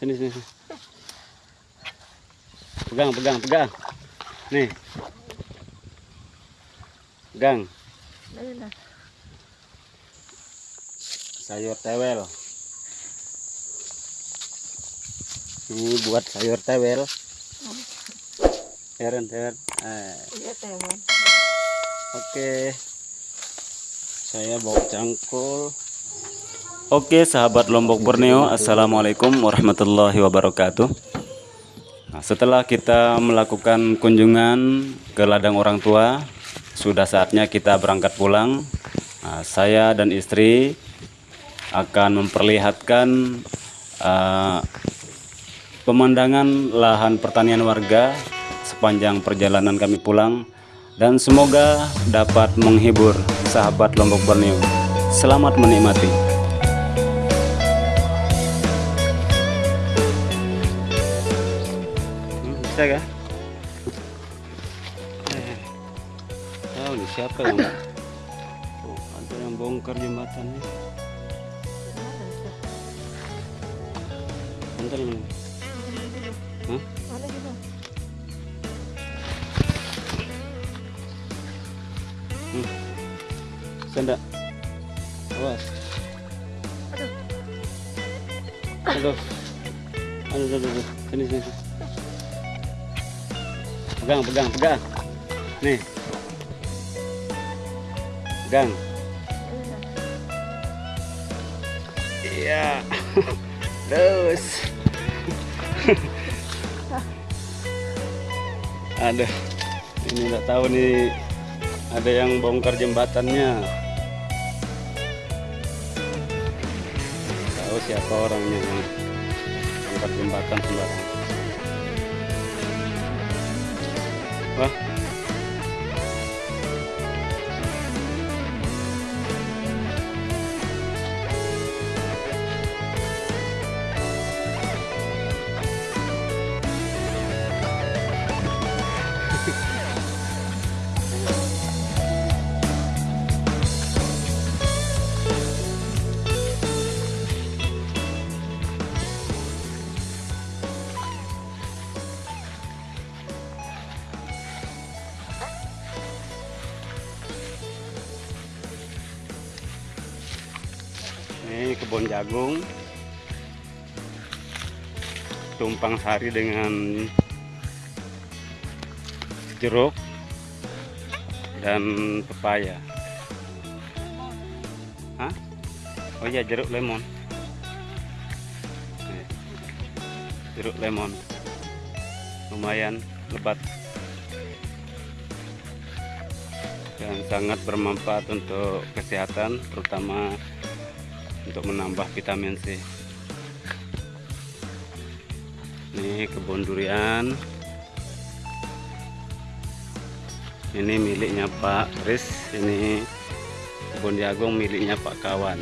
Sini, sini. Pegang, pegang, pegang. Nih. Pegang. Sayur tewel. Ini buat sayur tewel. Heran, heran. Eh, Iya. Oke. Saya bawa cangkul. Oke, sahabat Lombok Borneo, Assalamualaikum warahmatullahi wabarakatuh. Nah, setelah kita melakukan kunjungan ke ladang orang tua, sudah saatnya kita berangkat pulang. Nah, saya dan istri akan memperlihatkan eh, pemandangan lahan pertanian warga sepanjang perjalanan kami pulang dan semoga dapat menghibur sahabat Lombok Borneo. Selamat menikmati. Hmm, bisa kah? Eh, tahu nih siapa yang oh, ada yang bongkar jembatannya. Bentar ini. Hah? Yun? Senda. Awas. Aduh. Aduh, aduh, aduh. Sini, sini, sini. Pegang, pegang, pegang. Nih. Pegang. Iya. Terus. Aduh. Ini nggak tahu nih ada yang bongkar jembatannya. Tahu siapa orangnya bongkar jembatan sembarangan. huh? Ini kebun jagung. Tumpang sari dengan jeruk dan pepaya. Hah? Oh iya jeruk lemon. Jeruk lemon. Lumayan lebat. Dan sangat bermanfaat untuk kesehatan terutama untuk menambah vitamin C. Ini kebun durian. Ini miliknya Pak Kris. Ini kebun jagung miliknya Pak Kawan.